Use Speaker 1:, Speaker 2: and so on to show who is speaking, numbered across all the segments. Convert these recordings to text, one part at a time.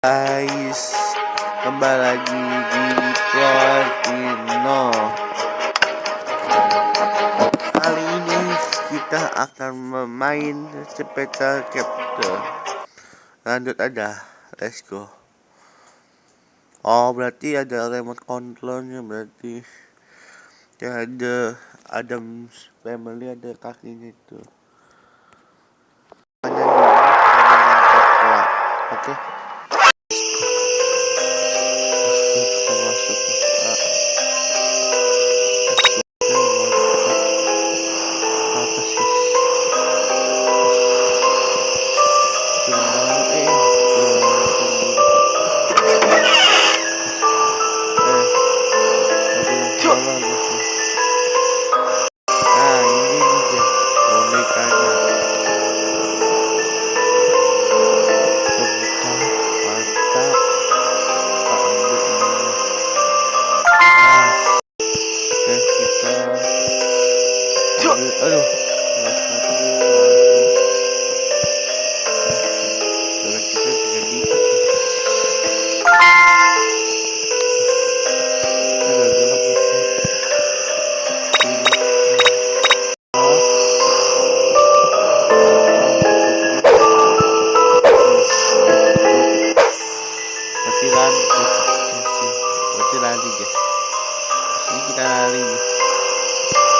Speaker 1: guys kembali lagi di Platino kali ini kita akan memain sepeda capture lanjut aja let's go. Oh berarti ada remote controlnya berarti ya ada Adams family ada kakinya itu 就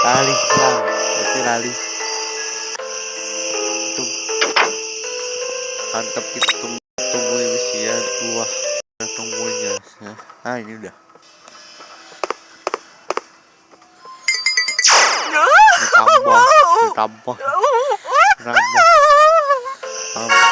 Speaker 1: lali lang berarti lali itu. Mantap kita tunggu tungguin ya. Dua kita tunggunya ya. Ah ini udah. Ditambah ditambah. Ditambah. Um,